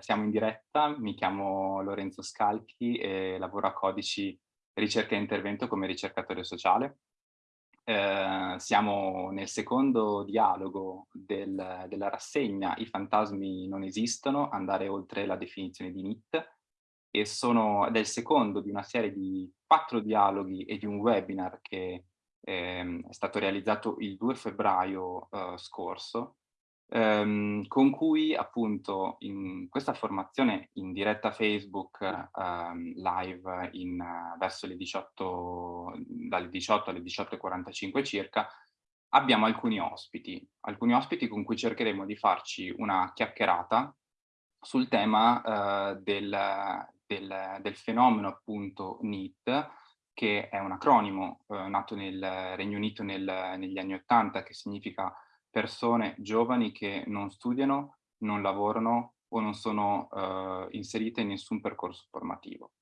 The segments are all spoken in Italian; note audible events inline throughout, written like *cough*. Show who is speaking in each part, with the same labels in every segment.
Speaker 1: siamo in diretta, mi chiamo Lorenzo Scalchi e lavoro a Codici Ricerca e Intervento come ricercatore sociale. Eh, siamo nel secondo dialogo del, della rassegna I fantasmi non esistono, andare oltre la definizione di NIT, e sono del secondo di una serie di quattro dialoghi e di un webinar che eh, è stato realizzato il 2 febbraio eh, scorso, ehm, con cui appunto in questa formazione in diretta Facebook ehm, live in, verso le 18, dalle 18 alle 18.45 circa, abbiamo alcuni ospiti, alcuni ospiti con cui cercheremo di farci una chiacchierata sul tema eh, del, del, del, fenomeno appunto NEET, che è un acronimo eh, nato nel Regno Unito nel, negli anni Ottanta, che significa persone giovani che non studiano, non lavorano o non sono eh, inserite in nessun percorso formativo.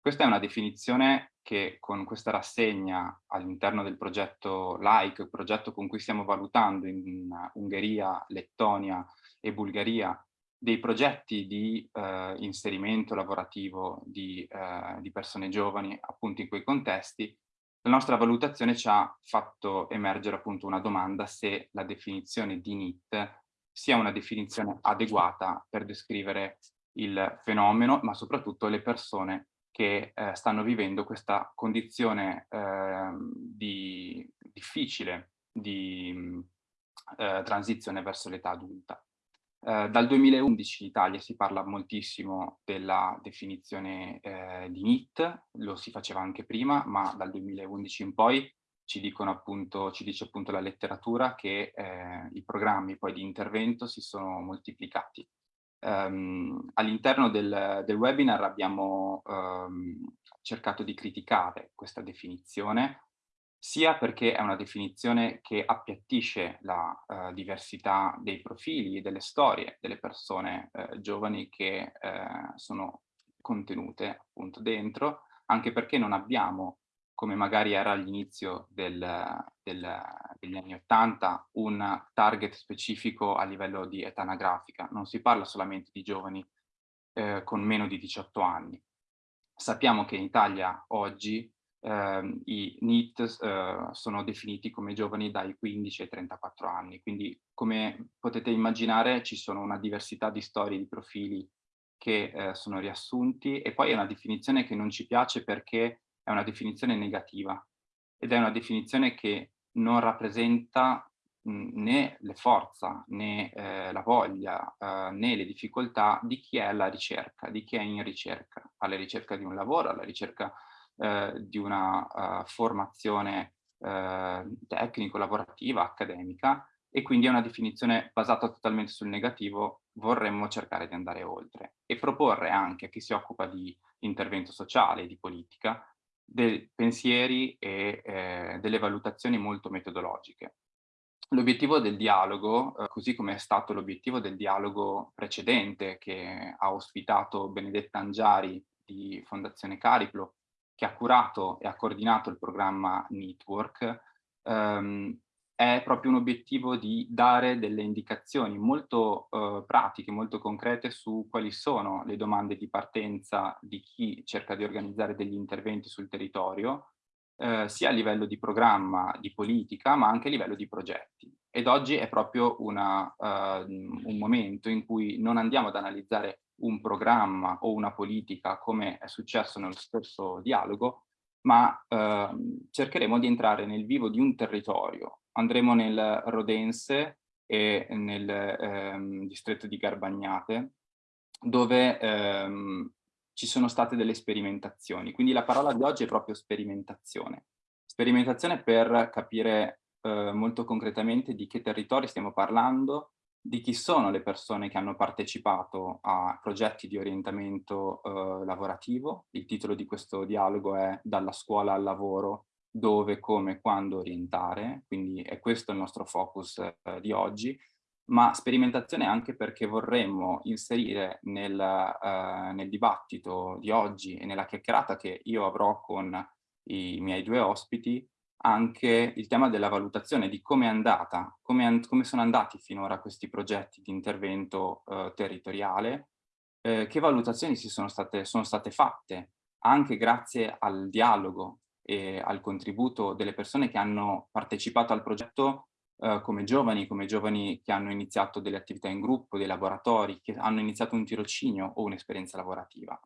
Speaker 1: Questa è una definizione che con questa rassegna all'interno del progetto LIKE, progetto con cui stiamo valutando in Ungheria, Lettonia e Bulgaria, dei progetti di eh, inserimento lavorativo di, eh, di persone giovani appunto in quei contesti, la nostra valutazione ci ha fatto emergere appunto una domanda se la definizione di NIT sia una definizione adeguata per descrivere il fenomeno, ma soprattutto le persone che eh, stanno vivendo questa condizione eh, di, difficile di eh, transizione verso l'età adulta. Eh, dal 2011 in Italia si parla moltissimo della definizione eh, di NIT, lo si faceva anche prima, ma dal 2011 in poi ci, appunto, ci dice appunto la letteratura che eh, i programmi poi di intervento si sono moltiplicati. Um, All'interno del, del, webinar abbiamo um, cercato di criticare questa definizione sia perché è una definizione che appiattisce la uh, diversità dei profili e delle storie delle persone uh, giovani che uh, sono contenute appunto dentro, anche perché non abbiamo, come magari era all'inizio del, del, degli anni Ottanta, un target specifico a livello di età anagrafica. Non si parla solamente di giovani con meno di 18 anni. Sappiamo che in Italia oggi eh, i NEET eh, sono definiti come giovani dai 15 ai 34 anni, quindi come potete immaginare ci sono una diversità di storie, di profili che eh, sono riassunti. E poi è una definizione che non ci piace perché è una definizione negativa. Ed è una definizione che non rappresenta mh, né le forza né eh, la voglia eh, né le difficoltà di chi è alla ricerca, di chi è in ricerca, alla ricerca di un lavoro, alla ricerca eh, di una uh, formazione eh, tecnico-lavorativa, accademica, e quindi è una definizione basata totalmente sul negativo, vorremmo cercare di andare oltre e proporre anche a chi si occupa di intervento sociale, di politica, dei pensieri e eh, delle valutazioni molto metodologiche. L'obiettivo del dialogo, eh, così come è stato l'obiettivo del dialogo precedente che ha ospitato Benedetta Angiari di Fondazione Cariplo che ha curato e ha coordinato il programma Network, ehm, è proprio un obiettivo di dare delle indicazioni molto eh, pratiche, molto concrete su quali sono le domande di partenza di chi cerca di organizzare degli interventi sul territorio, eh, sia a livello di programma, di politica, ma anche a livello di progetti. Ed oggi è proprio una, uh, un momento in cui non andiamo ad analizzare un programma o una politica come è successo nello stesso dialogo, ma eh, cercheremo di entrare nel vivo di un territorio. Andremo nel Rodense e nel ehm, distretto di Garbagnate, dove ehm, ci sono state delle sperimentazioni. Quindi la parola di oggi è proprio sperimentazione. Sperimentazione per capire eh, molto concretamente di che territori stiamo parlando, di chi sono le persone che hanno partecipato a progetti di orientamento eh, lavorativo. Il titolo di questo dialogo è Dalla scuola al lavoro, dove, come, quando orientare, quindi è questo il nostro focus eh, di oggi, ma sperimentazione anche perché vorremmo inserire nel, eh, nel dibattito di oggi e nella chiacchierata che io avrò con i miei due ospiti anche il tema della valutazione di come è andata, come, come sono andati finora questi progetti di intervento eh, territoriale eh, che valutazioni si sono state, sono state fatte anche grazie al dialogo e al contributo delle persone che hanno partecipato al progetto eh, come giovani, come giovani che hanno iniziato delle attività in gruppo, dei laboratori, che hanno iniziato un tirocinio o un'esperienza lavorativa.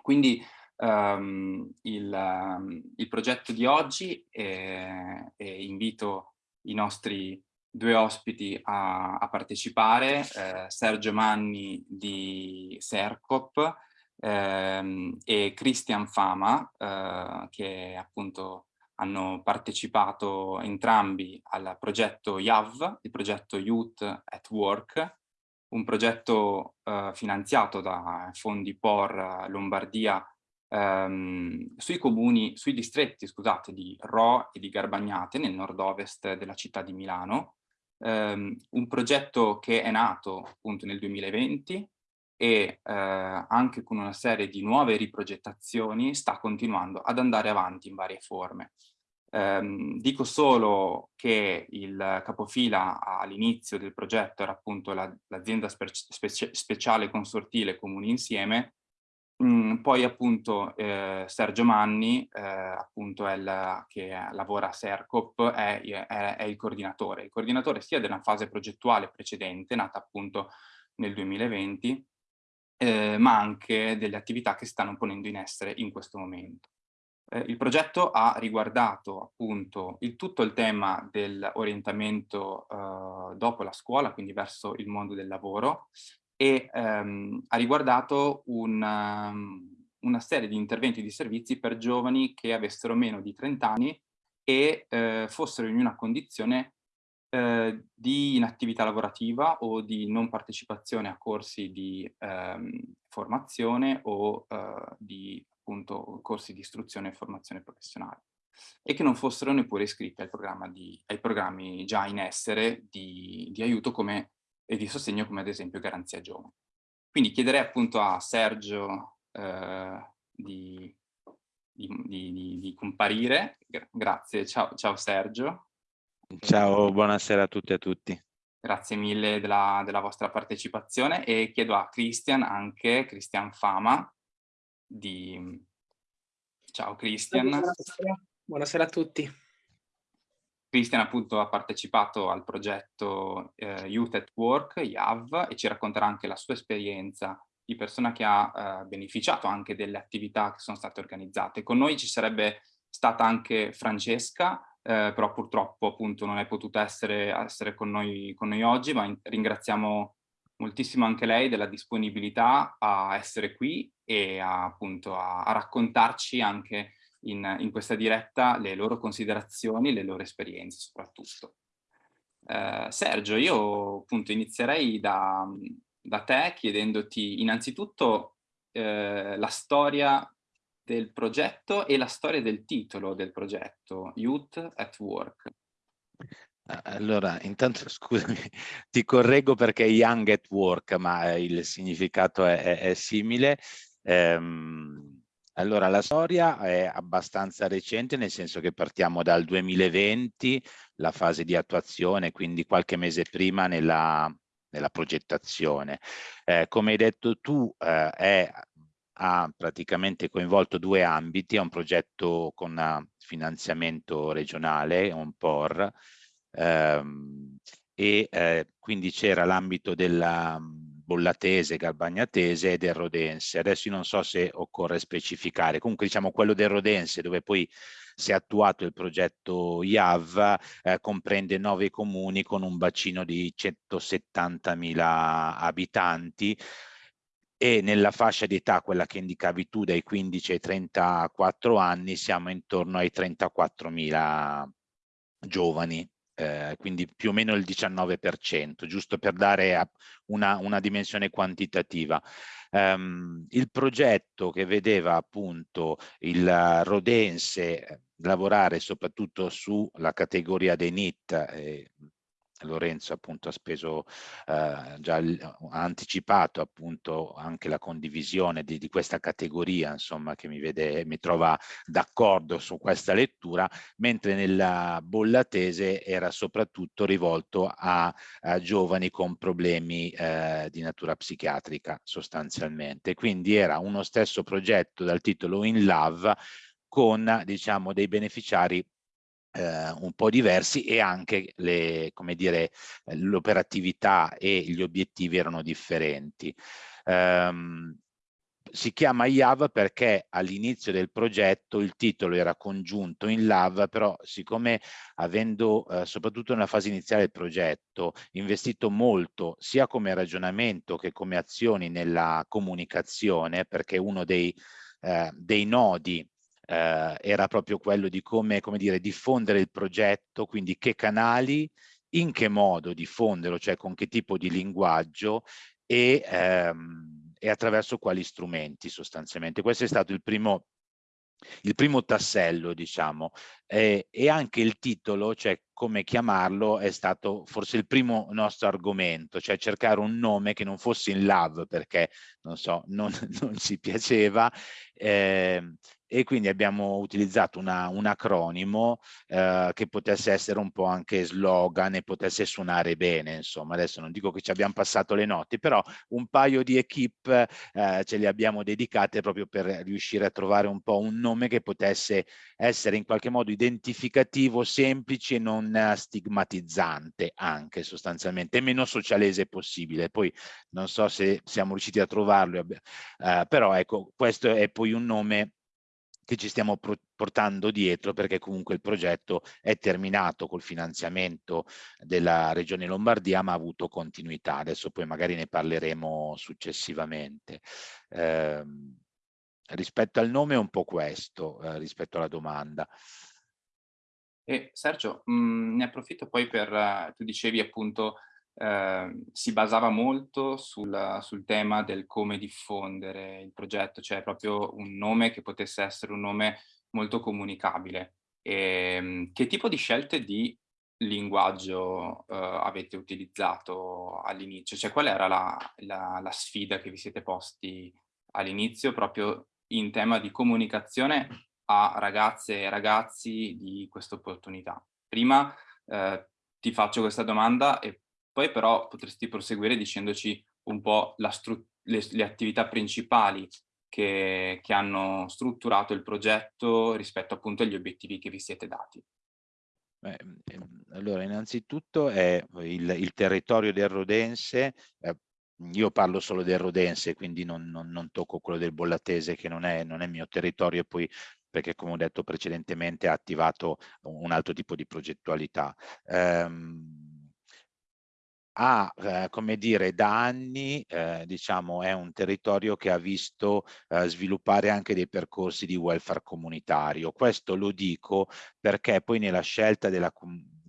Speaker 1: Quindi um, il, um, il, progetto di oggi, è, e invito i nostri due ospiti a, a partecipare, eh, Sergio Manni di Sercop ehm, e Christian Fama, eh, che appunto hanno partecipato entrambi al progetto YAV, il progetto Youth at Work, un progetto eh, finanziato da fondi POR Lombardia ehm, sui comuni, sui distretti, scusate, di Ro e di Garbagnate nel nord-ovest della città di Milano, ehm, un progetto che è nato appunto nel 2020 e eh, anche con una serie di nuove riprogettazioni sta continuando ad andare avanti in varie forme. Um, dico solo che il capofila all'inizio del progetto era appunto l'azienda la, specie, speciale consortile Comuni Insieme, poi appunto eh, Sergio Manni, eh, appunto è il, che lavora a Sercop, è, è, è, il coordinatore. Il coordinatore sia della fase progettuale precedente, nata appunto nel 2020, eh, ma anche delle attività che stanno ponendo in essere in questo momento. Eh, il progetto ha riguardato appunto il, tutto il tema dell'orientamento eh, dopo la scuola, quindi verso il mondo del lavoro, e ehm, ha riguardato un, um, una serie di interventi di servizi per giovani che avessero meno di 30 anni e eh, fossero in una condizione eh, di inattività lavorativa o di non partecipazione a corsi di ehm, formazione o eh, di appunto corsi di istruzione e formazione professionale e che non fossero neppure iscritti al di, ai programmi già in essere di, di aiuto come, e di sostegno come ad esempio Garanzia Giovani. Quindi chiederei appunto a Sergio eh, di, di, di, comparire. Grazie, ciao, ciao Sergio.
Speaker 2: Ciao, buonasera a tutti e a tutti.
Speaker 1: Grazie mille della, della, vostra partecipazione e chiedo a Christian anche, Christian Fama, di... Ciao Christian.
Speaker 3: Buonasera. Buonasera a tutti.
Speaker 1: Christian appunto ha partecipato al progetto eh, Youth at Work, YAV, e ci racconterà anche la sua esperienza di persona che ha eh, beneficiato anche delle attività che sono state organizzate. Con noi ci sarebbe stata anche Francesca, eh, però purtroppo appunto non è potuta essere, essere con, noi, con noi oggi, ma in, ringraziamo moltissimo anche lei della disponibilità a essere qui e a, appunto a, a raccontarci anche in, in, questa diretta le loro considerazioni, le loro esperienze soprattutto. Eh, Sergio, io appunto inizierei da, da te chiedendoti innanzitutto eh, la storia del progetto e la storia del titolo del progetto, Youth at Work.
Speaker 2: Allora, intanto *laughs* scusami, ti correggo perché Young at Work, ma il significato è, è, è simile. Ehm, allora, la storia è abbastanza recente, nel senso che partiamo dal 2020, la fase di attuazione, quindi qualche mese prima nella, nella progettazione. Eh, come hai detto tu, eh, è, ha praticamente coinvolto due ambiti, è un progetto con finanziamento regionale, un POR, ehm, e eh, quindi c'era l'ambito della bollatese, garbagnatese e del rodense. Adesso io non so se occorre specificare, comunque diciamo quello del rodense dove poi si è attuato il progetto IAV, eh, comprende nove comuni con un bacino di 170.000 abitanti. E nella fascia di età, quella che indicavi tu, dai 15 ai 34 anni, siamo intorno ai 34.000 giovani eh, quindi più o meno il 19%, giusto per dare una, una dimensione quantitativa. Um, il progetto che vedeva appunto il Rodense lavorare soprattutto sulla categoria dei NIT, eh, Lorenzo appunto ha speso, eh, già ha anticipato appunto anche la condivisione di, di, questa categoria, insomma, che mi vede, mi trova d'accordo su questa lettura, mentre nella bolla tese era soprattutto rivolto a, a giovani con problemi eh, di natura psichiatrica sostanzialmente. Quindi era uno stesso progetto dal titolo In Love con diciamo dei beneficiari eh, un po' diversi e anche l'operatività e gli obiettivi erano differenti. Um, si chiama IAV perché all'inizio del progetto il titolo era congiunto in LAV, però siccome avendo eh, soprattutto nella fase iniziale del progetto investito molto sia come ragionamento che come azioni nella comunicazione, perché uno dei, eh, dei nodi eh, era proprio quello di come, come dire, diffondere il progetto, quindi che canali, in che modo diffonderlo, cioè con che tipo di linguaggio e, ehm, e attraverso quali strumenti sostanzialmente. Questo è stato il primo il primo tassello, diciamo, eh, e anche il titolo, cioè come chiamarlo, è stato forse il primo nostro argomento, cioè cercare un nome che non fosse in love, perché, non so, *laughs* non, non ci piaceva, eh, e quindi abbiamo utilizzato una, un acronimo eh, che potesse essere un po' anche slogan e potesse suonare bene, insomma, adesso non dico che ci abbiamo passato le notti, però un paio di equip eh, ce le abbiamo dedicate proprio per riuscire a trovare un po' un nome che potesse essere in qualche modo identificativo, semplice e non stigmatizzante anche sostanzialmente, e meno socialese possibile. Poi non so se siamo riusciti a trovarlo, eh, però ecco, questo è poi un nome che ci stiamo portando dietro perché comunque il progetto è terminato col finanziamento della Regione Lombardia ma ha avuto continuità. Adesso poi magari ne parleremo successivamente. Eh, rispetto al nome è un po' questo, eh, rispetto alla domanda.
Speaker 1: E Sergio, mh, mm, ne approfitto poi per, uh, tu dicevi appunto eh, si basava molto sul, sul, tema del come diffondere il progetto, cioè proprio un nome che potesse essere un nome molto comunicabile. E, ehm, che tipo di scelte di linguaggio eh, avete utilizzato all'inizio? Cioè qual era la, la, la sfida che vi siete posti all'inizio proprio in tema di comunicazione a ragazze e ragazzi di questa opportunità? Prima eh, ti faccio questa domanda e poi però potresti proseguire dicendoci un po' le, le, attività principali che, che, hanno strutturato il progetto rispetto appunto agli obiettivi che vi siete dati.
Speaker 2: Beh, ehm, allora, innanzitutto è il, il territorio del Rodense, eh, io parlo solo del Rodense, quindi non, non, non tocco quello del Bollatese che non è, non è mio territorio e poi perché come ho detto precedentemente ha attivato un altro tipo di progettualità. Um, ha, eh, come dire, da anni, eh, diciamo, è un territorio che ha visto eh, sviluppare anche dei percorsi di welfare comunitario. Questo lo dico perché poi nella scelta della,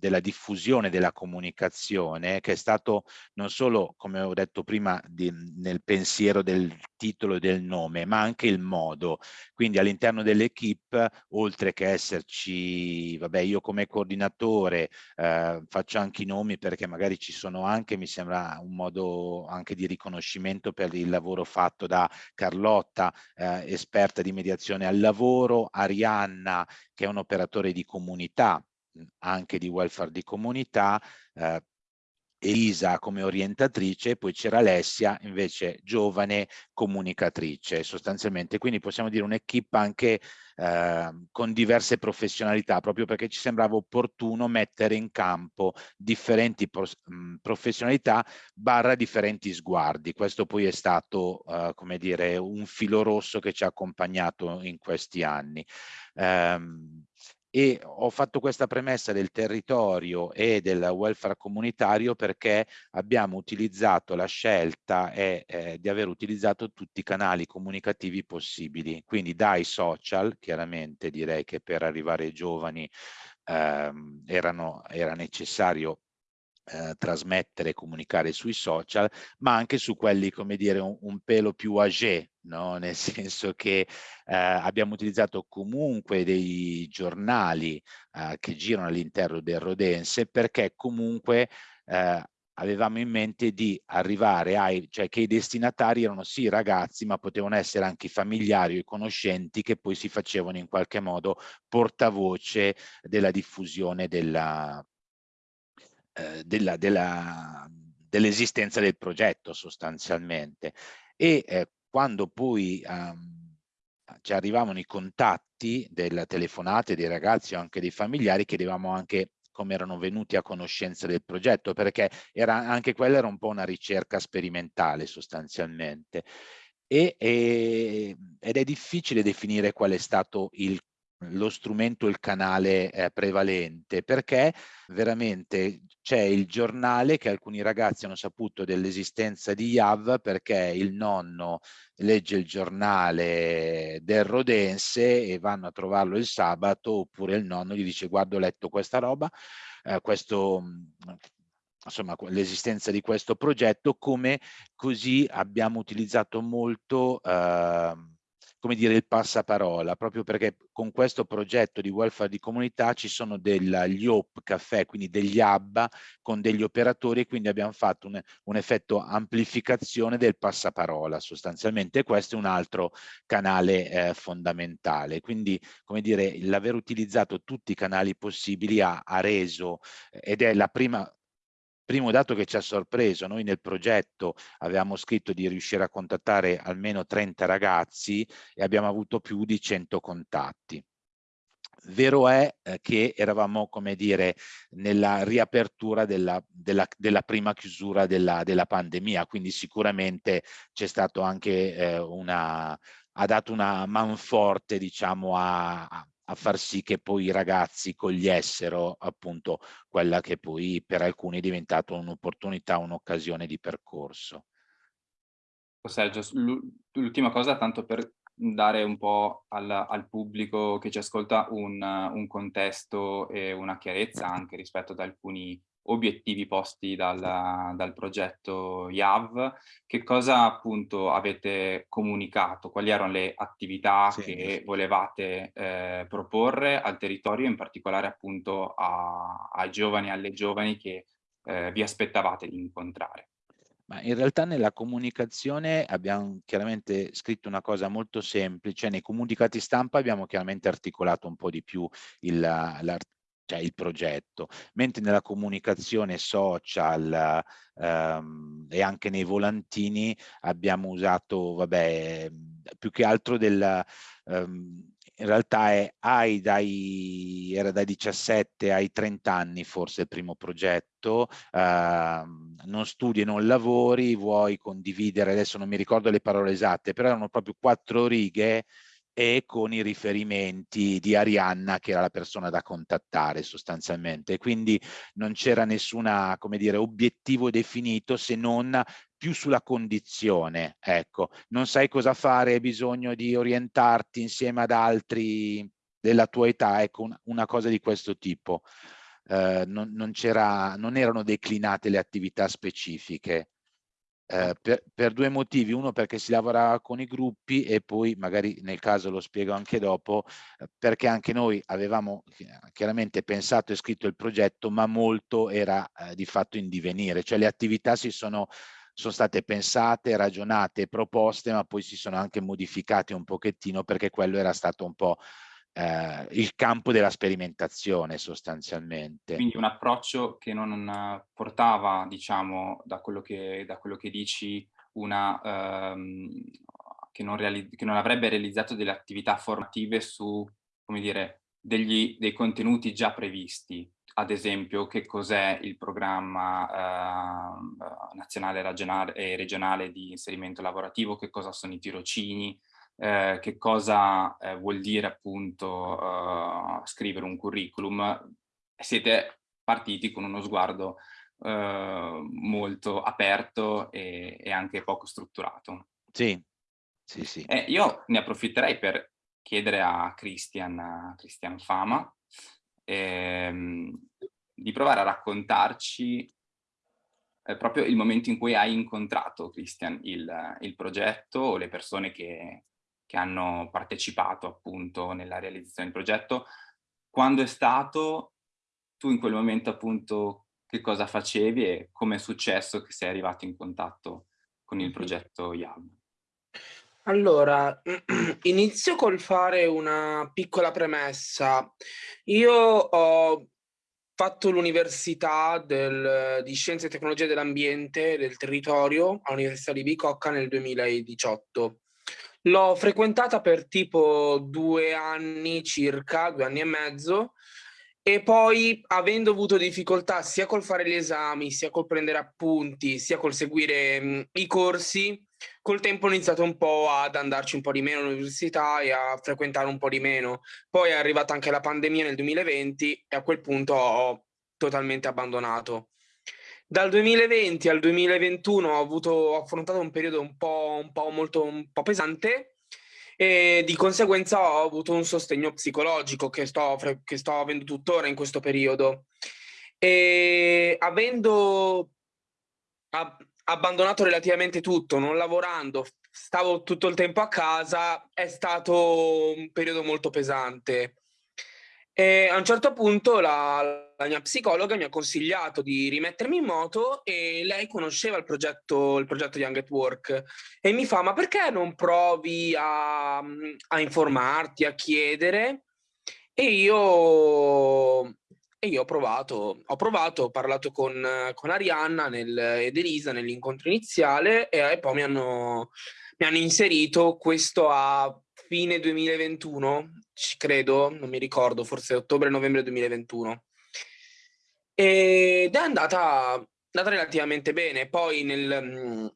Speaker 2: della diffusione della comunicazione, che è stato non solo, come ho detto prima, di, nel pensiero del titolo e del nome, ma anche il modo. Quindi all'interno dell'equipe, oltre che esserci, vabbè, io come coordinatore eh, faccio anche i nomi perché magari ci sono anche, mi sembra un modo anche di riconoscimento per il lavoro fatto da Carlotta, eh, esperta di mediazione al lavoro, Arianna, che è un operatore di comunità, anche di welfare di comunità, eh, Elisa come orientatrice poi c'era Alessia invece giovane comunicatrice sostanzialmente. Quindi possiamo dire un'equipe anche eh, con diverse professionalità proprio perché ci sembrava opportuno mettere in campo differenti mh, professionalità barra differenti sguardi. Questo poi è stato eh, come dire un filo rosso che ci ha accompagnato in questi anni. Um, e ho fatto questa premessa del territorio e del welfare comunitario perché abbiamo utilizzato la scelta è, eh, di aver utilizzato tutti i canali comunicativi possibili, quindi dai social, chiaramente direi che per arrivare ai giovani ehm, erano, era necessario eh, trasmettere e comunicare sui social, ma anche su quelli, come dire, un, un pelo più âgé, no? nel *laughs* senso che eh, abbiamo utilizzato comunque dei giornali eh, che girano all'interno del Rodense perché comunque eh, avevamo in mente di arrivare ai, cioè che i destinatari erano sì ragazzi, ma potevano essere anche i familiari o i conoscenti che poi si facevano in qualche modo portavoce della diffusione della, eh, dell'esistenza del progetto sostanzialmente. E eh, quando poi um, ci arrivavano i contatti delle telefonate dei ragazzi o anche dei familiari, chiedevamo anche come erano venuti a conoscenza del progetto, perché era, anche quella era un po' una ricerca sperimentale sostanzialmente. E, e, ed è difficile definire qual è stato il lo strumento, il canale eh, prevalente, perché veramente c'è il giornale che alcuni ragazzi hanno saputo dell'esistenza di YAV perché il nonno legge il giornale del Rodense e vanno a trovarlo il sabato oppure il nonno gli dice guarda ho letto questa roba, eh, questo insomma l'esistenza di questo progetto come così abbiamo utilizzato molto eh, come dire, il passaparola, proprio perché con questo progetto di welfare di comunità ci sono degli OP caffè, quindi degli hub con degli operatori e quindi abbiamo fatto un, un effetto amplificazione del passaparola sostanzialmente. Questo è un altro canale eh, fondamentale. Quindi, come dire, l'aver utilizzato tutti i canali possibili ha, ha reso, ed è la prima Primo dato che ci ha sorpreso, noi nel progetto avevamo scritto di riuscire a contattare almeno 30 ragazzi e abbiamo avuto più di 100 contatti. Vero è eh, che eravamo, come dire, nella riapertura della, della, della prima chiusura della, della, pandemia, quindi sicuramente c'è stato anche eh, una, ha dato una manforte, diciamo, a, a far sì che poi i ragazzi cogliessero appunto quella che poi per alcuni è diventata un'opportunità, un'occasione di percorso.
Speaker 1: Sergio, l'ultima cosa tanto per dare un po' al, al pubblico che ci ascolta un, un, contesto e una chiarezza anche rispetto ad alcuni obiettivi posti dal, dal progetto IAV, che cosa appunto avete comunicato, quali erano le attività sì, che sì. volevate eh, proporre al territorio, in particolare appunto a, ai giovani e alle giovani che eh, vi aspettavate di incontrare.
Speaker 2: Ma in realtà nella comunicazione abbiamo chiaramente scritto una cosa molto semplice, nei comunicati stampa abbiamo chiaramente articolato un po' di più il, cioè il progetto, mentre nella comunicazione social ehm, e anche nei volantini abbiamo usato, vabbè, più che altro del... Um, in realtà è, hai dai, era dai 17 ai 30 anni forse il primo progetto, eh, non studi e non lavori, vuoi condividere, adesso non mi ricordo le parole esatte, però erano proprio quattro righe e con i riferimenti di Arianna che era la persona da contattare sostanzialmente. Quindi non c'era nessuna come dire obiettivo definito se non più sulla condizione ecco. Non sai cosa fare hai bisogno di orientarti insieme ad altri della tua età ecco una, cosa di questo tipo. Eh, non, non, non erano declinate le attività specifiche eh, per, per, due motivi, uno perché si lavorava con i gruppi e poi magari nel caso lo spiego anche dopo, eh, perché anche noi avevamo chiaramente pensato e scritto il progetto, ma molto era eh, di fatto in divenire, cioè le attività si sono sono state pensate, ragionate, proposte, ma poi si sono anche modificate un pochettino perché quello era stato un po' eh, il campo della sperimentazione sostanzialmente.
Speaker 1: Quindi un approccio che non portava, diciamo, da quello che, da quello che dici, una, ehm, che, non che, non avrebbe realizzato delle attività formative su, come dire, degli, dei contenuti già previsti, ad esempio che cos'è il programma eh, nazionale regionale, e regionale di inserimento lavorativo, che cosa sono i tirocini, eh, che cosa eh, vuol dire appunto eh, scrivere un curriculum, siete partiti con uno sguardo eh, molto aperto e, e, anche poco strutturato.
Speaker 2: Sì, sì, sì.
Speaker 1: Eh, io ne approfitterei per chiedere a Christian, a Christian Fama ehm, di provare a raccontarci eh, proprio il momento in cui hai incontrato, Christian, il, il progetto o le persone che, che hanno partecipato appunto nella realizzazione del progetto, quando è stato, tu in quel momento appunto che cosa facevi e come è successo che sei arrivato in contatto con il progetto YAB?
Speaker 3: Allora, *clears throat* inizio col fare una piccola premessa. Io ho fatto l'università di Scienze e Tecnologie dell'Ambiente del Territorio all'Università di Bicocca nel 2018. L'ho frequentata per tipo due anni circa, due anni e mezzo, e poi avendo avuto difficoltà sia col fare gli esami, sia col prendere appunti, sia col seguire mh, i corsi, col tempo ho iniziato un po' ad andarci un po' di meno all'università e a frequentare un po' di meno. Poi è arrivata anche la pandemia nel 2020 e a quel punto ho totalmente abbandonato. Dal 2020 al 2021 ho, avuto, ho affrontato un periodo un po', un po' molto un po' pesante e di conseguenza ho avuto un sostegno psicologico che sto, che sto avendo tuttora in questo periodo. E avendo ab abbandonato relativamente tutto, non lavorando, stavo tutto il tempo a casa, è stato un periodo molto pesante. E a un certo punto la, la, mia psicologa mi ha consigliato di rimettermi in moto e lei conosceva il progetto, il progetto Young at Work e mi fa ma perché non provi a, a informarti, a chiedere? E io, e io ho provato, ho provato, ho parlato con, con Arianna nel, ed Elisa nell'incontro iniziale e, e poi mi hanno, mi hanno inserito questo a fine 2021, ci credo, non mi ricordo, forse ottobre-novembre 2021. Ed è andata, andata relativamente bene. Poi nel, mm,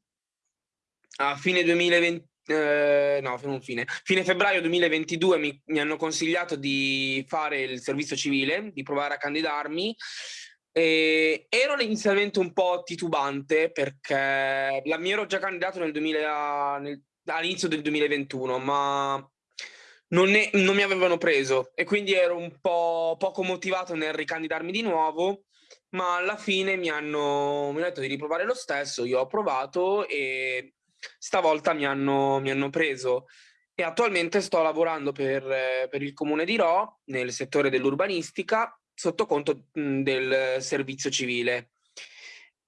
Speaker 3: a fine 2020, eh, no, non fine, fine febbraio 2022 mi, mi, hanno consigliato di fare il servizio civile, di provare a candidarmi. E ero inizialmente un po' titubante perché mi ero già candidato nel 2000, nel, all'inizio del 2021, ma non, ne, non, mi avevano preso e quindi ero un po' poco motivato nel ricandidarmi di nuovo, ma alla fine mi hanno, mi hanno detto di riprovare lo stesso, io ho provato e stavolta mi hanno, mi hanno preso. E attualmente sto lavorando per, per il comune di Ro nel settore dell'urbanistica sotto conto del servizio civile.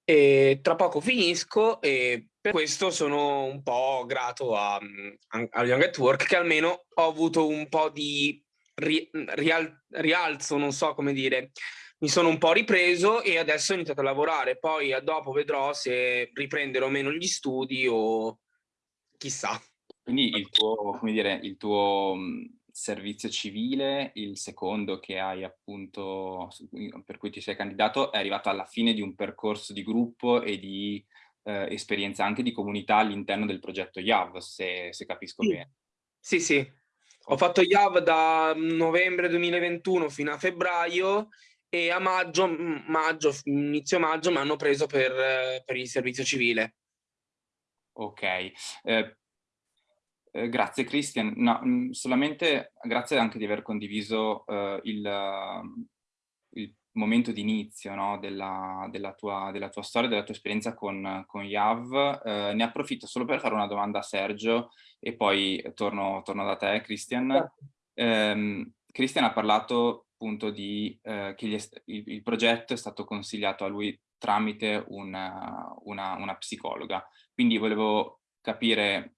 Speaker 3: E tra poco finisco e per questo sono un po' grato a, a Young at Work che almeno ho avuto un po' di ri, rial, rialzo, non so come dire. Mi sono un po' ripreso e adesso ho iniziato a lavorare. Poi dopo vedrò se riprenderò meno gli studi o chissà.
Speaker 1: Quindi il tuo, come dire, il tuo servizio civile, il secondo che hai appunto, per cui ti sei candidato, è arrivato alla fine di un percorso di gruppo e di eh, esperienza anche di comunità all'interno del progetto YAV, se, se capisco
Speaker 3: sì.
Speaker 1: bene.
Speaker 3: Sì, sì. Ho fatto YAV da novembre 2021 fino a febbraio e a maggio, maggio inizio maggio mi hanno preso per, per il servizio civile.
Speaker 1: Ok, eh, eh, grazie Christian. No, solamente grazie anche di aver condiviso eh, il, il momento di inizio no, della, della, tua, della, tua, storia, della tua esperienza con, con Yav. Eh, ne approfitto solo per fare una domanda a Sergio e poi torno, torno da te, Christian. Eh, Christian ha parlato appunto di eh, che il, il, progetto è stato consigliato a lui tramite una, una, una psicologa. Quindi volevo capire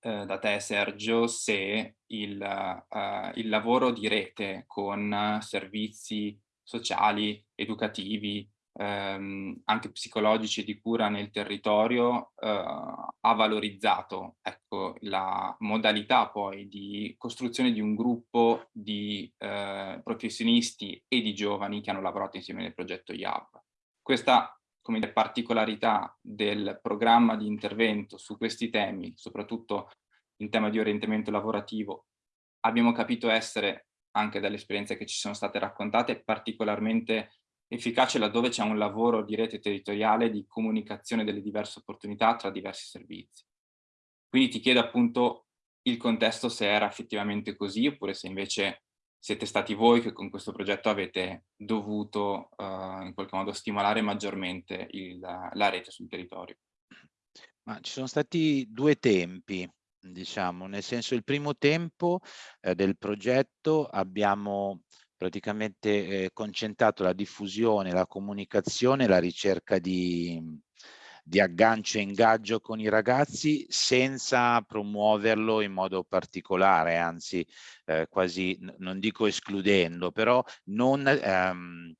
Speaker 1: eh, da te Sergio se il, uh, il lavoro di rete con servizi sociali, educativi, ehm, anche psicologici e di cura nel territorio eh, ha valorizzato ecco, la modalità poi di costruzione di un gruppo di eh, professionisti e di giovani che hanno lavorato insieme nel progetto IAB. Questa come dire, particolarità del programma di intervento su questi temi, soprattutto in tema di orientamento lavorativo, abbiamo capito essere anche dalle esperienze che ci sono state raccontate, particolarmente efficace laddove c'è un lavoro di rete territoriale di comunicazione delle diverse opportunità tra diversi servizi. Quindi ti chiedo appunto il contesto se era effettivamente così oppure se invece siete stati voi che con questo progetto avete dovuto uh, in qualche modo stimolare maggiormente il, la rete sul territorio.
Speaker 2: Ma ci sono stati due tempi, diciamo, nel senso il primo tempo eh, del progetto abbiamo praticamente eh, concentrato la diffusione, la comunicazione, la ricerca di, di aggancio e ingaggio con i ragazzi senza promuoverlo in modo particolare, anzi eh, quasi non dico escludendo, però non ehm,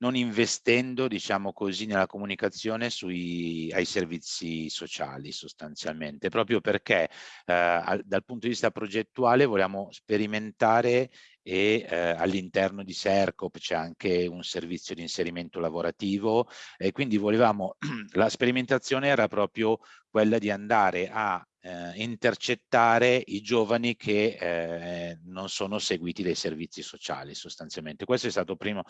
Speaker 2: non investendo, diciamo così, nella comunicazione sui, ai servizi sociali sostanzialmente, proprio perché eh, dal punto di vista progettuale vogliamo sperimentare e eh, all'interno di Sercop c'è anche un servizio di inserimento lavorativo e quindi volevamo, *clears throat* la sperimentazione era proprio quella di andare a eh, intercettare i giovani che eh, non sono seguiti dai servizi sociali sostanzialmente. Questo è stato primo,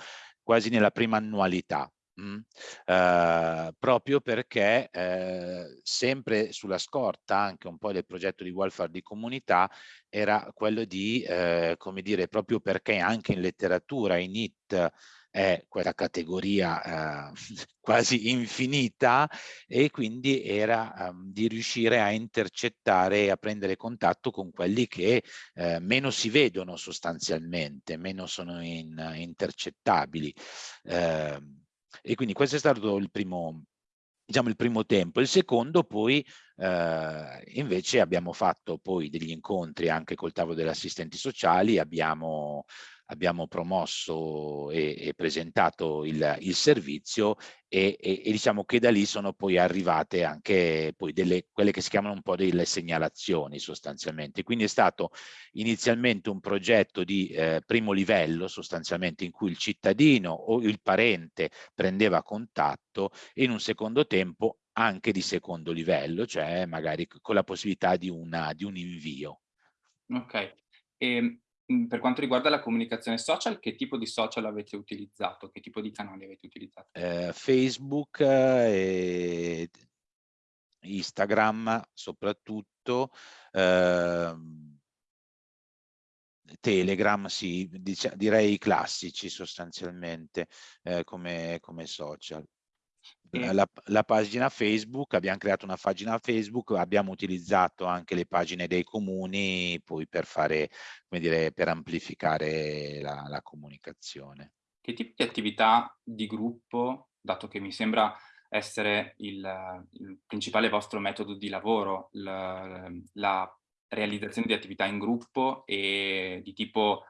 Speaker 2: quasi nella prima annualità. Mh? Mm, eh, proprio perché eh, sempre sulla scorta anche un po' del progetto di welfare di comunità era quello di, eh, come dire, proprio perché anche in letteratura, in IT, è quella categoria eh, *laughs* quasi infinita e quindi era um, di riuscire a intercettare e a prendere contatto con quelli che eh, meno si vedono sostanzialmente, meno sono in, intercettabili. Eh, e quindi questo è stato il primo, diciamo il primo tempo. Il secondo poi eh, invece abbiamo fatto poi degli incontri anche col tavolo degli assistenti sociali, abbiamo abbiamo promosso e, e presentato il, il servizio e, e, e, diciamo che da lì sono poi arrivate anche poi delle, quelle che si chiamano un po' delle segnalazioni sostanzialmente. Quindi è stato inizialmente un progetto di eh, primo livello sostanzialmente in cui il cittadino o il parente prendeva contatto e in un secondo tempo anche di secondo livello, cioè magari con la possibilità di, una, di un invio.
Speaker 1: Ok, e ehm, per quanto riguarda la comunicazione social, che tipo di social avete utilizzato? Che tipo di canali avete utilizzato?
Speaker 2: Eh, Facebook e Instagram soprattutto, eh, Telegram, sì, direi classici sostanzialmente eh, come, come social. La, la, pagina Facebook, abbiamo creato una pagina Facebook, abbiamo utilizzato anche le pagine dei comuni poi per fare, come dire, per amplificare la, la comunicazione.
Speaker 1: Che tipo di attività di gruppo, dato che mi sembra essere il, il principale vostro metodo di lavoro, la, la realizzazione di attività in gruppo e di tipo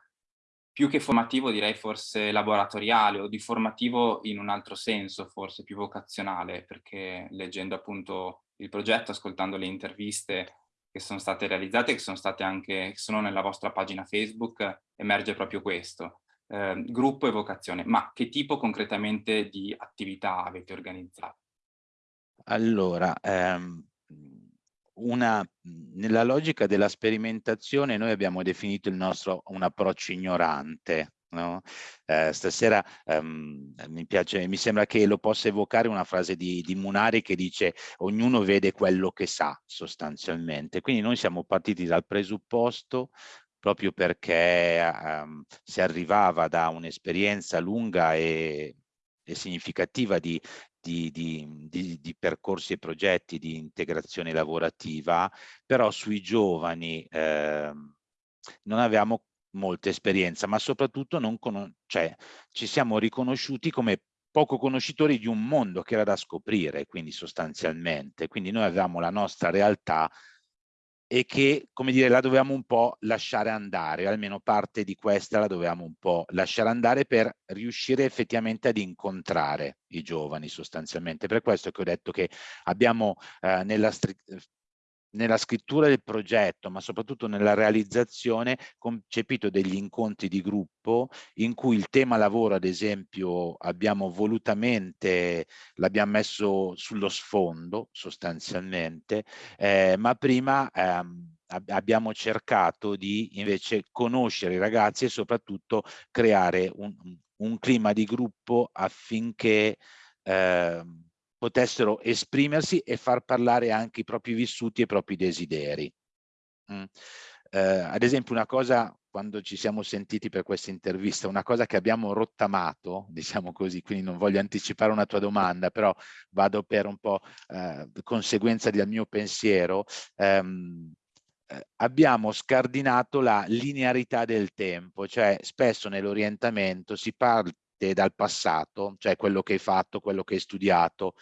Speaker 1: più che formativo direi forse laboratoriale o di formativo in un altro senso, forse più vocazionale, perché leggendo appunto il progetto, ascoltando le interviste che sono state realizzate, che sono state anche, che sono nella vostra pagina Facebook, emerge proprio questo. Eh, gruppo e vocazione, ma che tipo concretamente di attività avete organizzato?
Speaker 2: Allora, ehm, una, nella logica della sperimentazione noi abbiamo definito il nostro un approccio ignorante. No? Eh, stasera um, mi piace, mi sembra che lo possa evocare una frase di, di Munari che dice ognuno vede quello che sa sostanzialmente. Quindi noi siamo partiti dal presupposto proprio perché um, si arrivava da un'esperienza lunga e, e significativa di, di, di, di, di, percorsi e progetti di integrazione lavorativa, però sui giovani eh, non avevamo molta esperienza, ma soprattutto non cioè, ci siamo riconosciuti come poco conoscitori di un mondo che era da scoprire, quindi sostanzialmente. Quindi noi avevamo la nostra realtà e che, come dire, la dovevamo un po' lasciare andare, almeno parte di questa la dovevamo un po' lasciare andare per riuscire effettivamente ad incontrare i giovani sostanzialmente. Per questo che ho detto che abbiamo eh, nella nella scrittura del progetto, ma soprattutto nella realizzazione, concepito degli incontri di gruppo in cui il tema lavoro, ad esempio, abbiamo volutamente, l'abbiamo messo sullo sfondo sostanzialmente, eh, ma prima ehm, abbiamo cercato di invece conoscere i ragazzi e soprattutto creare un, un clima di gruppo affinché eh, potessero esprimersi e far parlare anche i propri vissuti e i propri desideri. Mm. eh, ad esempio una cosa quando ci siamo sentiti per questa intervista, una cosa che abbiamo rottamato, diciamo così, quindi non voglio anticipare una tua domanda, però vado per un po' eh, conseguenza del mio pensiero, ehm, eh, abbiamo scardinato la linearità del tempo, cioè spesso nell'orientamento si parte dal passato, cioè quello che hai fatto, quello che hai studiato,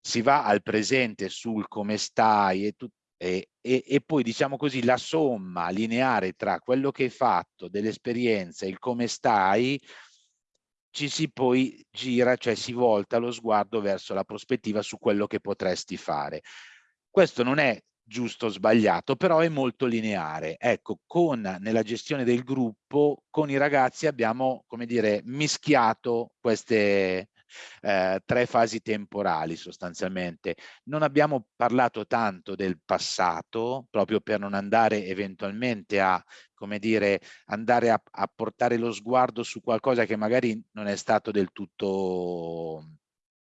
Speaker 2: si va al presente sul come stai e, tu, e, e, e poi diciamo così la somma lineare tra quello che hai fatto, dell'esperienza e il come stai, ci si poi gira, cioè si volta lo sguardo verso la prospettiva su quello che potresti fare. Questo non è giusto o sbagliato, però è molto lineare. Ecco, con, nella gestione del gruppo, con i ragazzi abbiamo, come dire, mischiato queste eh, tre fasi temporali sostanzialmente. Non abbiamo parlato tanto del passato, proprio per non andare eventualmente a, come dire, andare a, a portare lo sguardo su qualcosa che magari non è stato del tutto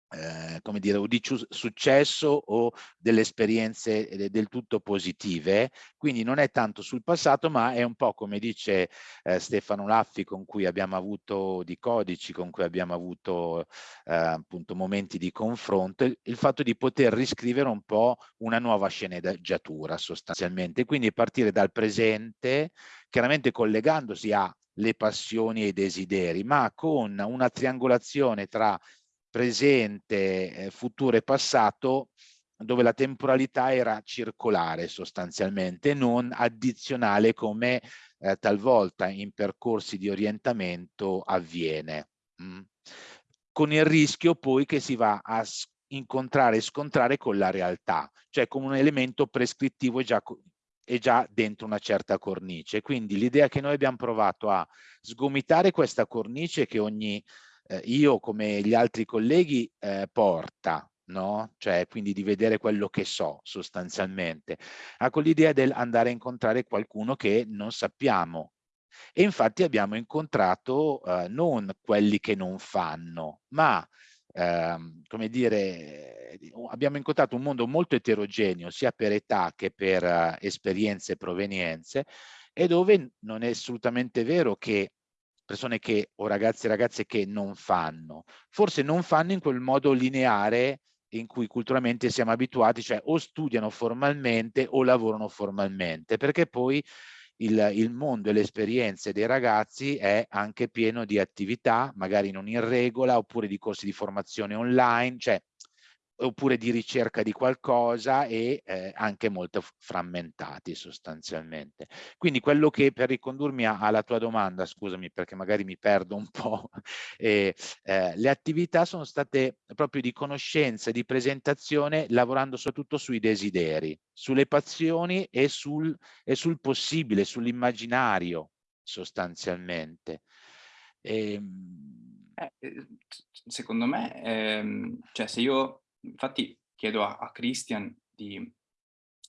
Speaker 2: eh, come dire, o di successo o delle esperienze eh, del tutto positive, quindi non è tanto sul passato, ma è un po' come dice eh, Stefano Laffi con cui abbiamo avuto di codici, con cui abbiamo avuto eh, appunto momenti di confronto, il, il fatto di poter riscrivere un po' una nuova sceneggiatura sostanzialmente, quindi partire dal presente, chiaramente collegandosi a le passioni e i desideri, ma con una triangolazione tra presente, eh, futuro e passato dove la temporalità era circolare sostanzialmente, non addizionale come eh, talvolta in percorsi di orientamento avviene. Mm. Con il rischio poi che si va a incontrare e scontrare con la realtà, cioè con un elemento prescrittivo già è già dentro una certa cornice. Quindi l'idea che noi abbiamo provato a sgomitare questa cornice che ogni eh, io come gli altri colleghi eh, porta, no? Cioè quindi di vedere quello che so sostanzialmente, ha con l'idea del andare a incontrare qualcuno che non sappiamo. E infatti abbiamo incontrato eh, non quelli che non fanno, ma ehm, come dire, abbiamo incontrato un mondo molto eterogeneo sia per età che per uh, esperienze e provenienze e dove non è assolutamente vero che persone che, o ragazzi e ragazze che non fanno. Forse non fanno in quel modo lineare in cui culturalmente siamo abituati, cioè o studiano formalmente o lavorano formalmente, perché poi il, il mondo e le esperienze dei ragazzi è anche pieno di attività, magari non in regola, oppure di corsi di formazione online, cioè oppure di ricerca di qualcosa e eh, anche molto frammentati sostanzialmente. Quindi quello che per ricondurmi alla tua domanda, scusami perché magari mi perdo un po', *laughs* eh, eh, le attività sono state proprio di conoscenza, di presentazione, lavorando soprattutto sui desideri, sulle passioni e sul, e sul possibile, sull'immaginario sostanzialmente.
Speaker 1: E, ehm, eh, secondo me, ehm, cioè se io Infatti chiedo a, a Christian di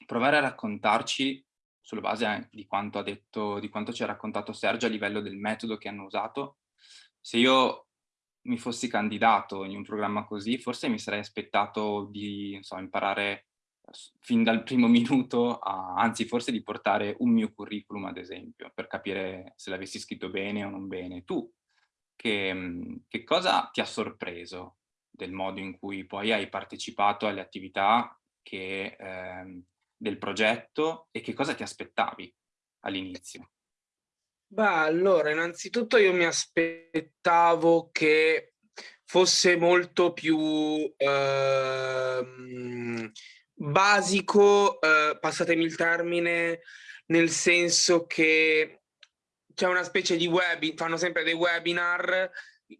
Speaker 1: provare a raccontarci, sulla base di quanto ha detto, di quanto ci ha raccontato Sergio a livello del metodo che hanno usato, se io mi fossi candidato in un programma così, forse mi sarei aspettato di so, imparare fin dal primo *laughs* minuto, a, anzi forse di portare un mio curriculum ad esempio, per capire se l'avessi scritto bene o non bene. Tu, che, che cosa ti ha sorpreso del modo in cui poi hai partecipato alle attività che, ehm, del progetto e che cosa ti aspettavi all'inizio?
Speaker 3: Beh, allora, innanzitutto io mi aspettavo che fosse molto più ehm, basico, eh, passatemi il termine, nel senso che c'è una specie di webinar, fanno sempre dei webinar,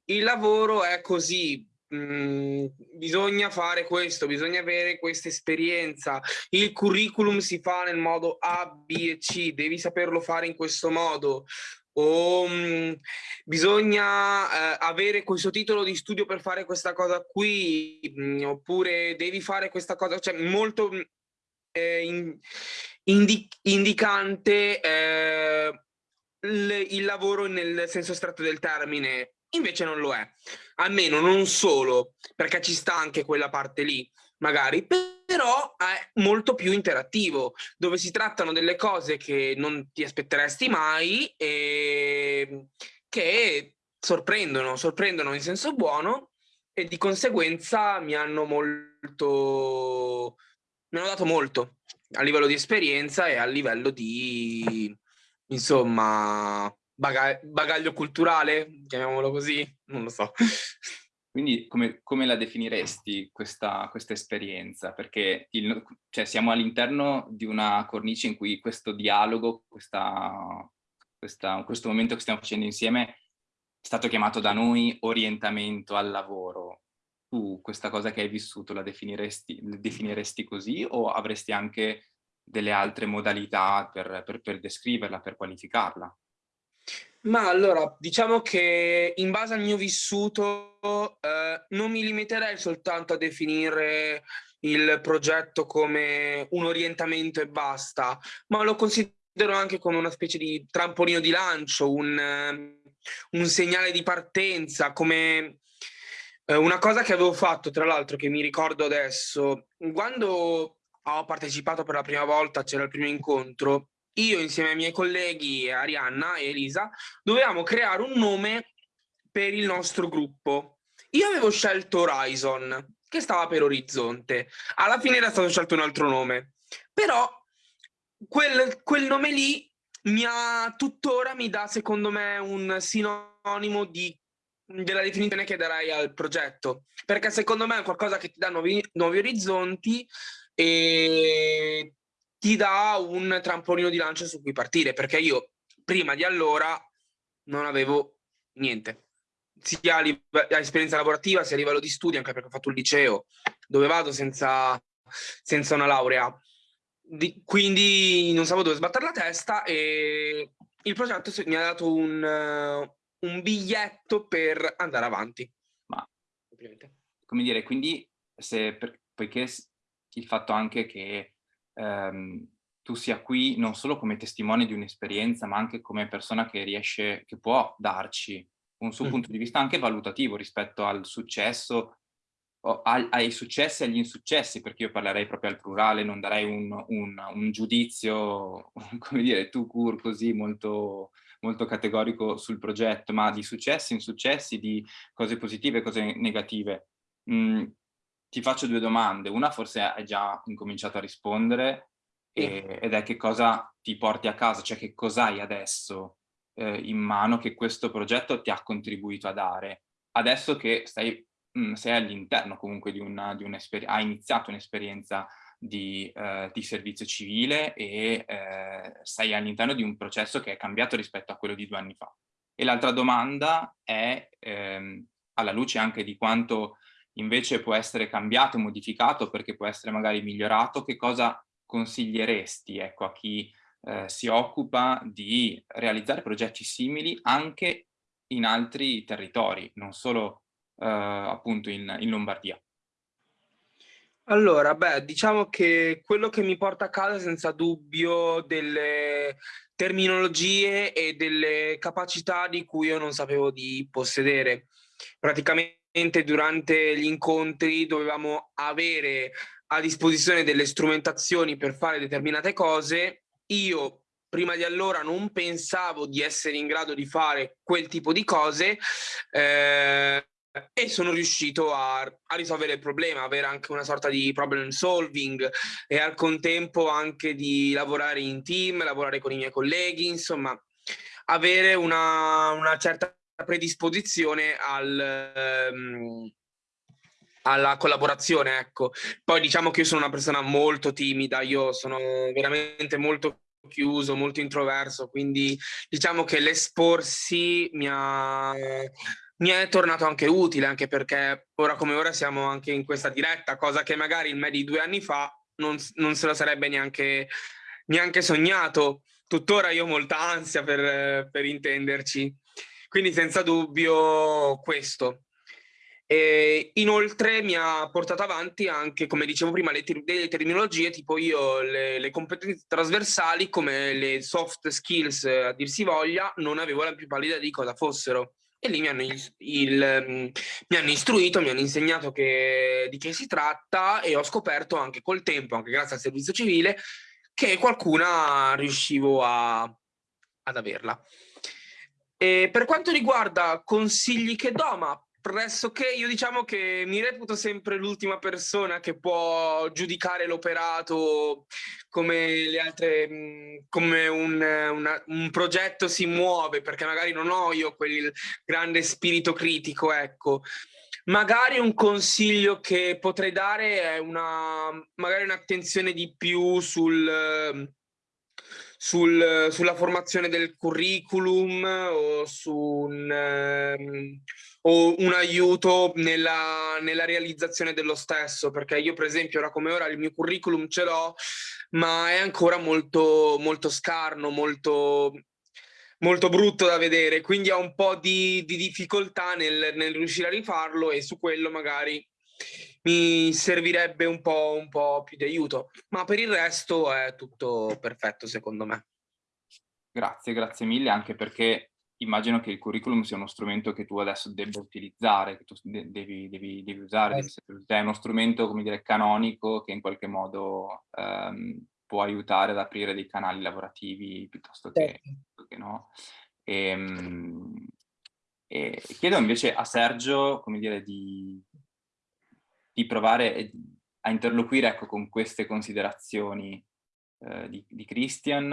Speaker 3: il lavoro è così, Mm, bisogna fare questo, bisogna avere questa esperienza, il curriculum si fa nel modo A, B e C, devi saperlo fare in questo modo, o mm, bisogna eh, avere questo titolo di studio per fare questa cosa qui, mm, oppure devi fare questa cosa, cioè molto eh, in, indi indicante eh, il lavoro nel senso stretto del termine, invece non lo è. Almeno non solo, perché ci sta anche quella parte lì, magari, però è molto più interattivo, dove si trattano delle cose che non ti aspetteresti mai e che sorprendono, sorprendono in senso buono e di conseguenza mi hanno molto, mi hanno dato molto a livello di esperienza e a livello di, insomma, bagaglio culturale, chiamiamolo così, non lo so.
Speaker 1: Quindi come, come la definiresti questa, questa esperienza? Perché il, cioè, siamo all'interno di una cornice in cui questo dialogo, questa, questa, questo momento che stiamo facendo insieme è stato chiamato da noi orientamento al lavoro. Tu questa cosa che hai vissuto la definiresti, la definiresti così o avresti anche delle altre modalità per, per, per descriverla, per qualificarla?
Speaker 3: Ma allora, diciamo che in base al mio vissuto eh, non mi limiterei soltanto a definire il progetto come un orientamento e basta, ma lo considero anche come una specie di trampolino di lancio, un, un segnale di partenza, come eh, una cosa che avevo fatto, tra l'altro, che mi ricordo adesso, quando ho partecipato per la prima volta, c'era il primo incontro, io insieme ai miei colleghi Arianna e Elisa dovevamo creare un nome per il nostro gruppo. Io avevo scelto Horizon, che stava per Orizzonte. Alla fine era stato scelto un altro nome. Però quel, quel nome lì mi ha, tuttora mi dà secondo me un sinonimo di, della definizione che darai al progetto. Perché secondo me è qualcosa che ti dà nuovi, nuovi orizzonti e ti dà un trampolino di lancio su cui partire, perché io prima di allora non avevo niente, sia a, a esperienza lavorativa sia a livello di studio, anche perché ho fatto il liceo, dove vado senza, senza una laurea. Di, quindi non sapevo dove sbattere la testa e il progetto mi ha dato un, uh, un biglietto per andare avanti.
Speaker 1: Ma, come dire, quindi se, per, poiché il fatto anche che ehm, tu sia qui non solo come testimone di un'esperienza, ma anche come persona che riesce, che può darci un suo mm. punto di vista anche valutativo rispetto al successo, ai, ai successi e agli insuccessi, perché io parlerei proprio al plurale, non darei un, un, un giudizio, *laughs* come dire, tu cur così molto, molto categorico sul progetto, ma di successi, insuccessi, di cose positive e cose negative. Mm, ti faccio due domande. Una forse hai già incominciato a rispondere e, ed è che cosa ti porti a casa, cioè che cos'hai adesso eh, in mano che questo progetto ti ha contribuito a dare. Adesso che stai, mh, mm, sei all'interno comunque di una, di un'esperienza, hai iniziato un'esperienza di, eh, di, servizio civile e eh, sei all'interno di un processo che è cambiato rispetto a quello di due anni fa. E l'altra domanda è, ehm, alla luce anche di quanto invece può essere cambiato, modificato perché può essere magari migliorato, che cosa consiglieresti ecco, a chi eh, si occupa di realizzare progetti simili anche in altri territori, non solo eh, appunto in, in Lombardia?
Speaker 3: Allora, beh, diciamo che quello che mi porta a casa senza dubbio delle terminologie e delle capacità di cui io non sapevo di possedere. Praticamente durante gli incontri dovevamo avere a disposizione delle strumentazioni per fare determinate cose. Io prima di allora non pensavo di essere in grado di fare quel tipo di cose eh, e sono riuscito a, a, risolvere il problema, avere anche una sorta di problem solving e al contempo anche di lavorare in team, lavorare con i miei colleghi, insomma avere una, una certa predisposizione al, um, alla collaborazione, ecco. Poi diciamo che io sono una persona molto timida, io sono veramente molto chiuso, molto introverso, quindi diciamo che l'esporsi mi ha, mi è tornato anche utile, anche perché ora come ora siamo anche in questa diretta, cosa che magari in me di due anni fa non, non se lo sarebbe neanche, neanche sognato. Tuttora io ho molta ansia per, per intenderci. Quindi senza dubbio questo. E inoltre mi ha portato avanti anche, come dicevo prima, le, ter delle terminologie, tipo io le, le, competenze trasversali come le soft skills a dir si voglia, non avevo la più pallida di cosa fossero. e lì mi hanno, il, mi hanno istruito, mi hanno insegnato che, di che si tratta e ho scoperto anche col tempo, anche grazie al servizio civile, che qualcuna riuscivo a, ad averla. E per quanto riguarda consigli che do, ma pressoché io diciamo che mi reputo sempre l'ultima persona che può giudicare l'operato come le altre come un, una, un, progetto si muove perché magari non ho io quel grande spirito critico ecco. Magari un consiglio che potrei dare è una magari un'attenzione di più sul sul, sulla formazione del curriculum o su un, um, o un aiuto nella, nella, realizzazione dello stesso, perché io per esempio ora come ora il mio curriculum ce l'ho, ma è ancora molto, molto scarno, molto, molto brutto da vedere, quindi ho un po' di, di difficoltà nel, nel, riuscire a rifarlo e su quello magari mi servirebbe un po', un po' più di aiuto, ma per il resto è tutto perfetto secondo me.
Speaker 1: Grazie, grazie mille, anche perché immagino che il curriculum sia uno strumento che tu adesso debba utilizzare, che tu devi, devi, devi usare, eh. è uno strumento, come dire, canonico che in qualche modo ehm, può aiutare ad aprire dei canali lavorativi piuttosto che, certo. che no. E, ehm, e chiedo invece a Sergio, come dire, di, di provare a interloquire ecco, con queste considerazioni eh, di, di Christian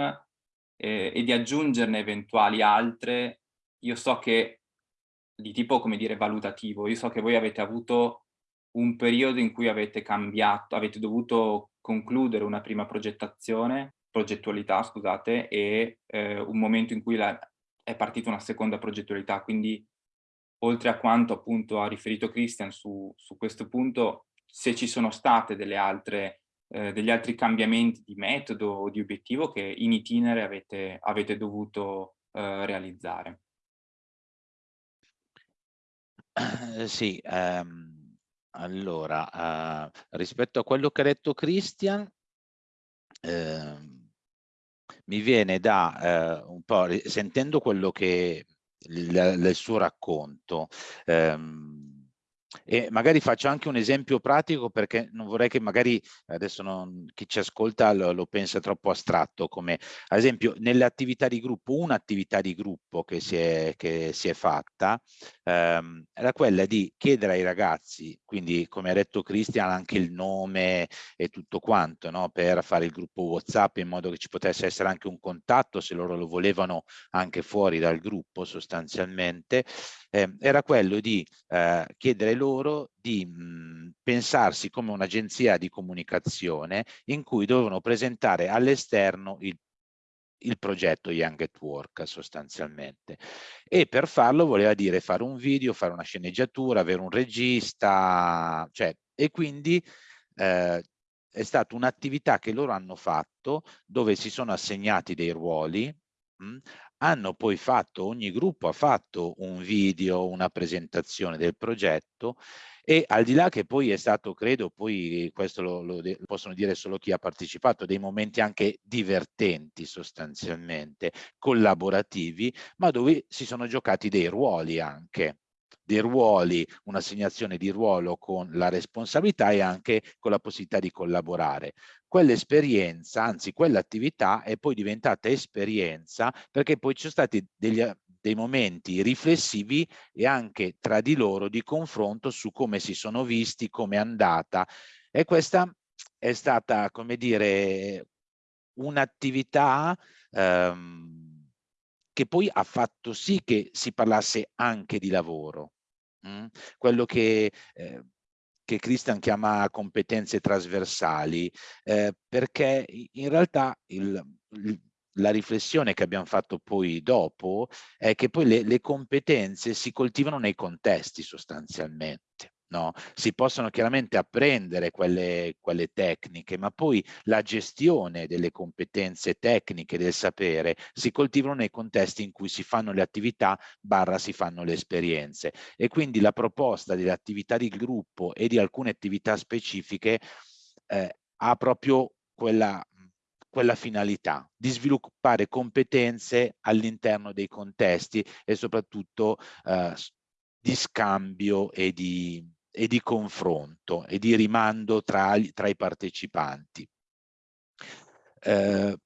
Speaker 1: eh, e di aggiungerne eventuali altre, io so che di tipo, come dire, valutativo, io so che voi avete avuto un periodo in cui avete cambiato, avete dovuto concludere una prima progettazione, progettualità, scusate, e eh, un momento in cui la, è partita una seconda progettualità, quindi oltre a quanto appunto ha riferito Christian su, su questo punto, se ci sono state delle altre eh, degli altri cambiamenti di metodo o di obiettivo che in itinere avete, avete dovuto eh, realizzare.
Speaker 2: Eh, sì, ehm, allora, eh, rispetto a quello che ha detto Christian, ehm, mi viene da eh, un po', sentendo quello che il, il suo racconto, ehm, e magari faccio anche un esempio pratico perché non vorrei che magari adesso non, chi ci ascolta lo, lo, pensa troppo astratto come ad esempio nelle attività di gruppo un'attività di gruppo che si è, che si è fatta ehm, era quella di chiedere ai ragazzi quindi come ha detto Cristian anche il nome e tutto quanto no? per fare il gruppo whatsapp in modo che ci potesse essere anche un contatto se loro lo volevano anche fuori dal gruppo sostanzialmente eh, era quello di eh, chiedere loro di mh, mhmm, pensarsi come un'agenzia di comunicazione in cui dovevano presentare all'esterno il il progetto Young at Work sostanzialmente. E per farlo voleva dire fare un video, fare una sceneggiatura, avere un regista, cioè, e quindi eh, è stata un'attività che loro hanno fatto dove si sono assegnati dei ruoli, mh, hanno poi fatto, ogni gruppo ha fatto un video, una presentazione del progetto e al di là che poi è stato, credo, poi questo lo, lo, lo possono dire solo chi ha partecipato, dei momenti anche divertenti sostanzialmente, collaborativi, ma dove si sono giocati dei ruoli anche dei ruoli, un'assegnazione di ruolo con la responsabilità e anche con la possibilità di collaborare. Quell'esperienza, anzi quell'attività è poi diventata esperienza perché poi ci sono stati degli, dei momenti riflessivi e anche tra di loro di confronto su come si sono visti, come è andata e questa è stata, come dire, un'attività ehm, che poi ha fatto sì che si parlasse anche di lavoro. Mm? quello che, eh, che Christian chiama competenze trasversali, eh, perché in realtà il, il, la riflessione che abbiamo fatto poi dopo è che poi le, le competenze si coltivano nei contesti sostanzialmente. No? Si possono chiaramente apprendere quelle, quelle, tecniche, ma poi la gestione delle competenze tecniche del sapere si coltivano nei contesti in cui si fanno le attività barra si fanno le esperienze. E quindi la proposta delle attività di gruppo e di alcune attività specifiche eh, ha proprio quella quella finalità di sviluppare competenze all'interno dei contesti e soprattutto eh, di scambio e di, e di, confronto e di rimando tra, tra i partecipanti. Eh,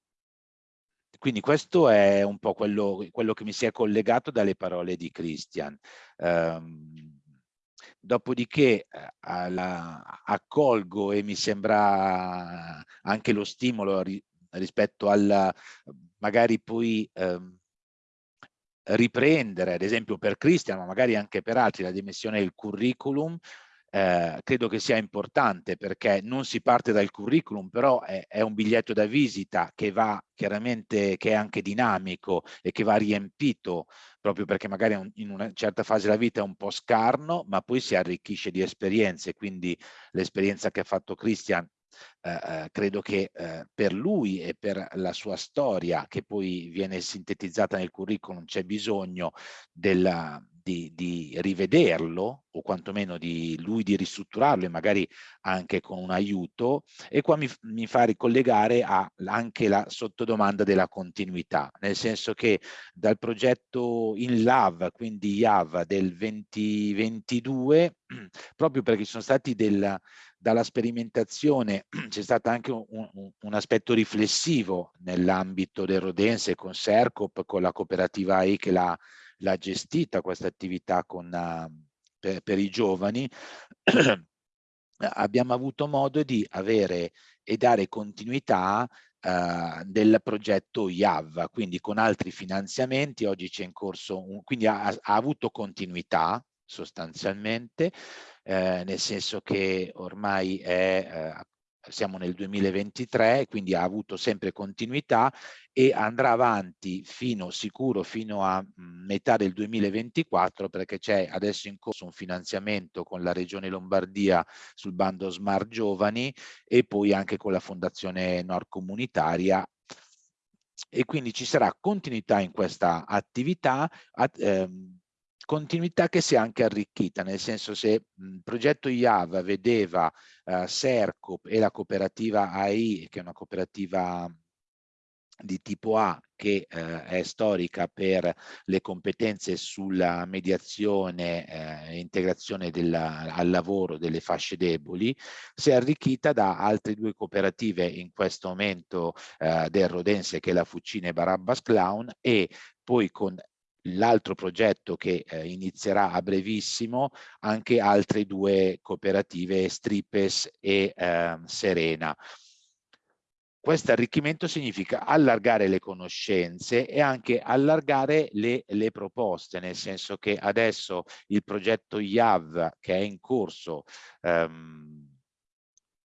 Speaker 2: quindi questo è un po' quello, quello, che mi si è collegato dalle parole di Christian. Dopodiché eh, alla, accolgo e mi sembra anche lo stimolo ri, rispetto al magari poi um, riprendere, ad esempio per Christian, ma magari anche per altri, la dimensione del curriculum, eh, credo che sia importante perché non si parte dal curriculum, però è, è, un biglietto da visita che va chiaramente, che è anche dinamico e che va riempito proprio perché magari in una certa fase della vita è un po' scarno, ma poi si arricchisce di esperienze, quindi l'esperienza che ha fatto Christian eh, eh, credo che eh, per lui e per la sua storia che poi viene sintetizzata nel curriculum c'è bisogno della, di, di, rivederlo o quantomeno di lui di ristrutturarlo e magari anche con un aiuto e qua mi, mi fa ricollegare a, anche la sottodomanda della continuità. Nel senso che dal progetto in LAV quindi IAV del 2022 *clears throat* proprio perché ci sono stati del, dalla sperimentazione *clears throat* c'è stato anche un, un, un, aspetto riflessivo nell'ambito del Rodense con Sercop, con la cooperativa AI che l'ha l'ha gestita questa attività con, uh, per, per, i giovani, *clears throat* abbiamo avuto modo di avere e dare continuità uh, del progetto IAV, quindi con altri finanziamenti, oggi c'è in corso, un, quindi ha, ha, avuto continuità sostanzialmente, eh, nel senso che ormai è eh, siamo nel 2023, quindi ha avuto sempre continuità e andrà avanti fino sicuro fino a mhmm, metà del 2024 perché c'è adesso in corso un finanziamento con la Regione Lombardia sul bando Smart Giovani e poi anche con la Fondazione Nord Comunitaria. E quindi ci sarà continuità in questa attività ehm, continuità che si è anche arricchita, nel senso se il progetto IAV vedeva eh, Sercop e la cooperativa AI, che è una cooperativa di tipo A che eh, è storica per le competenze sulla mediazione e eh, integrazione della, al lavoro delle fasce deboli, si è arricchita da altre due cooperative in questo momento eh, del Rodense che è la Fucina e Barabbas Clown e poi con l'altro progetto che eh, inizierà a brevissimo anche altre due cooperative Stripes e eh, Serena. Questo arricchimento significa allargare le conoscenze e anche allargare le, le proposte, nel senso che adesso il progetto IAV che è in corso ehm,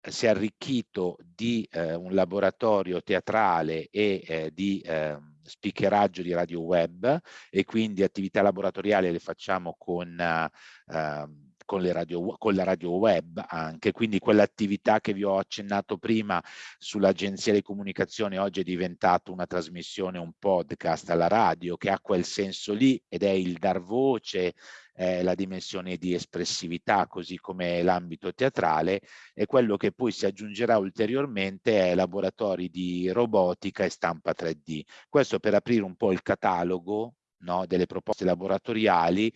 Speaker 2: si è arricchito di eh, un laboratorio teatrale e eh, di eh, speakeraggio di radio web e quindi attività laboratoriali le facciamo con, eh, con, radio, con la radio web anche, quindi quell'attività che vi ho accennato prima sull'agenzia di comunicazione oggi è diventata una trasmissione, un podcast alla radio che ha quel senso lì ed è il dar voce eh, la dimensione di espressività, così come l'ambito teatrale, e quello che poi si aggiungerà ulteriormente è laboratori di robotica e stampa 3D. Questo per aprire un po' il catalogo no, delle proposte laboratoriali,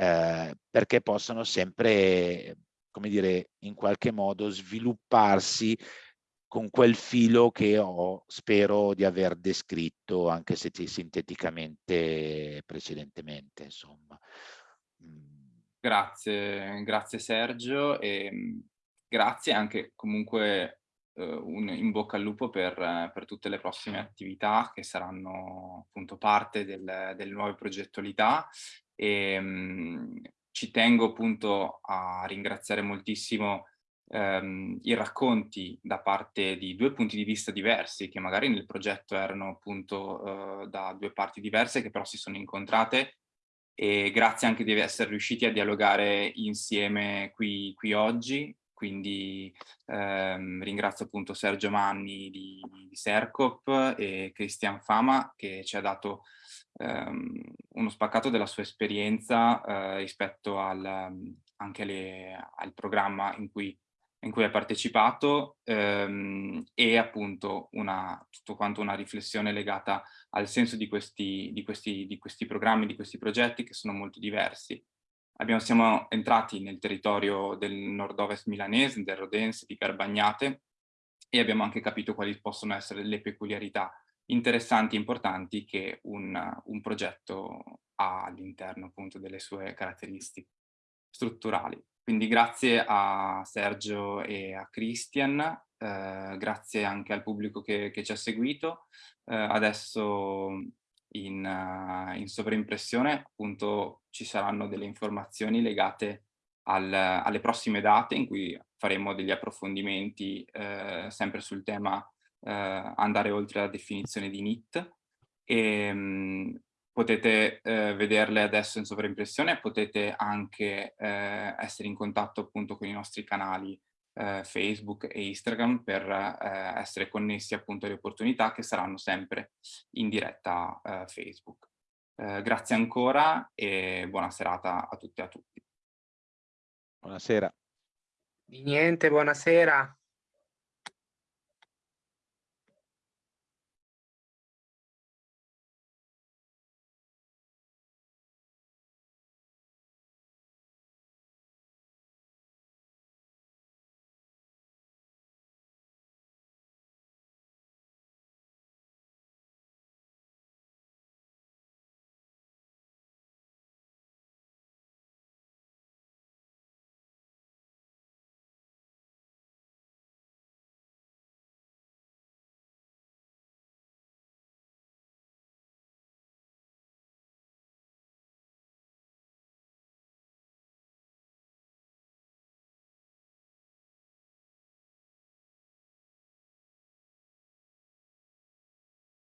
Speaker 2: eh, perché possono sempre, come dire, in qualche modo svilupparsi con quel filo che ho, spero di aver descritto anche se sinteticamente precedentemente, insomma.
Speaker 1: Grazie, grazie Sergio e mm, grazie anche comunque eh, un in bocca al lupo per, per, tutte le prossime attività che saranno appunto parte del, del nuovo progettualità e mh, mm, ci tengo appunto a ringraziare moltissimo ehm, i racconti da parte di due punti di vista diversi che magari nel progetto erano appunto eh, da due parti diverse che però si sono incontrate e grazie anche di essere riusciti a dialogare insieme qui, qui oggi. Quindi ehm, ringrazio appunto Sergio Manni di, di Sercop e Cristian Fama che ci ha dato ehm, uno spaccato della sua esperienza eh, rispetto al, anche alle, al programma in cui in cui hai partecipato ehm, e appunto una, tutto quanto una riflessione legata al senso di questi, di, questi, di questi programmi, di questi progetti che sono molto diversi. Abbiamo, siamo entrati nel territorio del nord-ovest milanese, del Rodense, di Garbagnate e abbiamo anche capito quali possono essere le peculiarità interessanti e importanti che un, un progetto ha all'interno appunto delle sue caratteristiche strutturali. Quindi grazie a Sergio e a Christian, eh, grazie anche al pubblico che, che ci ha seguito. Eh, adesso in, uh, in, sovraimpressione appunto ci saranno delle informazioni legate al, alle prossime date in cui faremo degli approfondimenti eh, sempre sul tema eh, andare oltre la definizione di NIT e mh, potete eh, vederle adesso in sovraimpressione, potete anche eh, essere in contatto appunto con i nostri canali eh, Facebook e Instagram per eh, essere connessi appunto alle opportunità che saranno sempre in diretta eh, Facebook. Eh, grazie ancora e buona serata a tutte e a tutti.
Speaker 2: Buonasera.
Speaker 3: Di niente, buonasera.